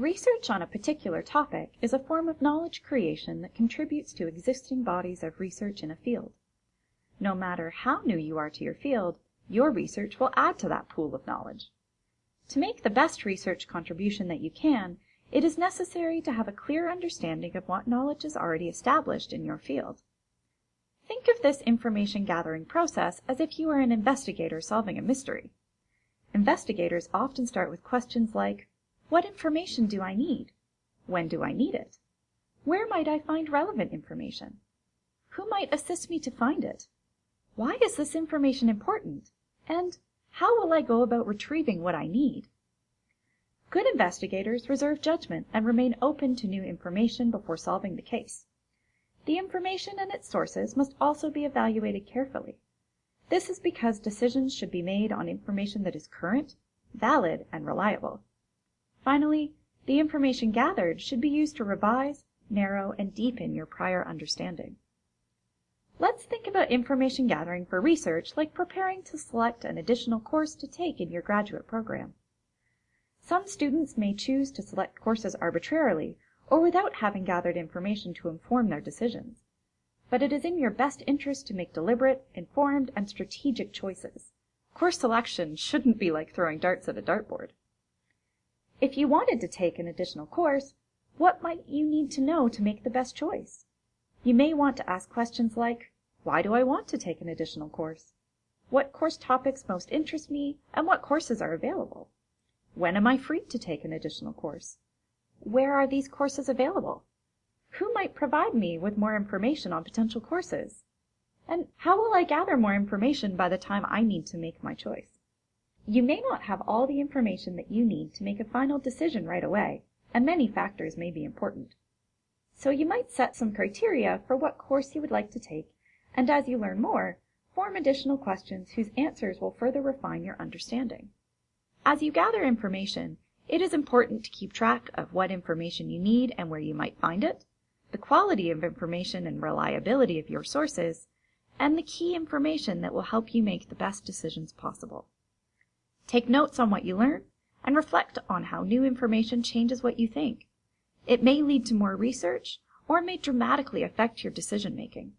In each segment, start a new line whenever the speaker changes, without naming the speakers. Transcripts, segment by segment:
Research on a particular topic is a form of knowledge creation that contributes to existing bodies of research in a field. No matter how new you are to your field, your research will add to that pool of knowledge. To make the best research contribution that you can, it is necessary to have a clear understanding of what knowledge is already established in your field. Think of this information gathering process as if you were an investigator solving a mystery. Investigators often start with questions like, what information do I need? When do I need it? Where might I find relevant information? Who might assist me to find it? Why is this information important? And how will I go about retrieving what I need? Good investigators reserve judgment and remain open to new information before solving the case. The information and its sources must also be evaluated carefully. This is because decisions should be made on information that is current, valid, and reliable. Finally, the information gathered should be used to revise, narrow, and deepen your prior understanding. Let's think about information gathering for research like preparing to select an additional course to take in your graduate program. Some students may choose to select courses arbitrarily or without having gathered information to inform their decisions. But it is in your best interest to make deliberate, informed, and strategic choices. Course selection shouldn't be like throwing darts at a dartboard. If you wanted to take an additional course, what might you need to know to make the best choice? You may want to ask questions like, why do I want to take an additional course? What course topics most interest me and what courses are available? When am I free to take an additional course? Where are these courses available? Who might provide me with more information on potential courses? And how will I gather more information by the time I need to make my choice? You may not have all the information that you need to make a final decision right away, and many factors may be important. So you might set some criteria for what course you would like to take, and as you learn more, form additional questions whose answers will further refine your understanding. As you gather information, it is important to keep track of what information you need and where you might find it, the quality of information and reliability of your sources, and the key information that will help you make the best decisions possible. Take notes on what you learn and reflect on how new information changes what you think. It may lead to more research or may dramatically affect your decision making.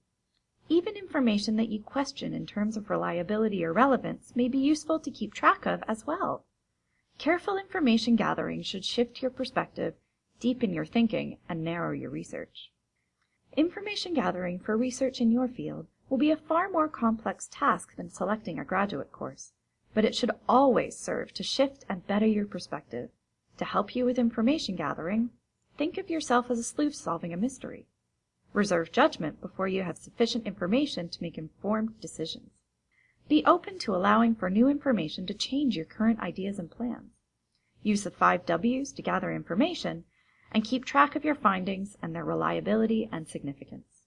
Even information that you question in terms of reliability or relevance may be useful to keep track of as well. Careful information gathering should shift your perspective, deepen your thinking, and narrow your research. Information gathering for research in your field will be a far more complex task than selecting a graduate course but it should always serve to shift and better your perspective. To help you with information gathering, think of yourself as a sleuth solving a mystery. Reserve judgment before you have sufficient information to make informed decisions. Be open to allowing for new information to change your current ideas and plans. Use the five W's to gather information and keep track of your findings and their reliability and significance.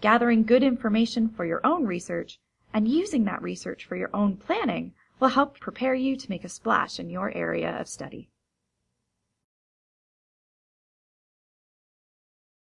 Gathering good information for your own research and using that research for your own planning will help prepare you to make a splash in your area of study.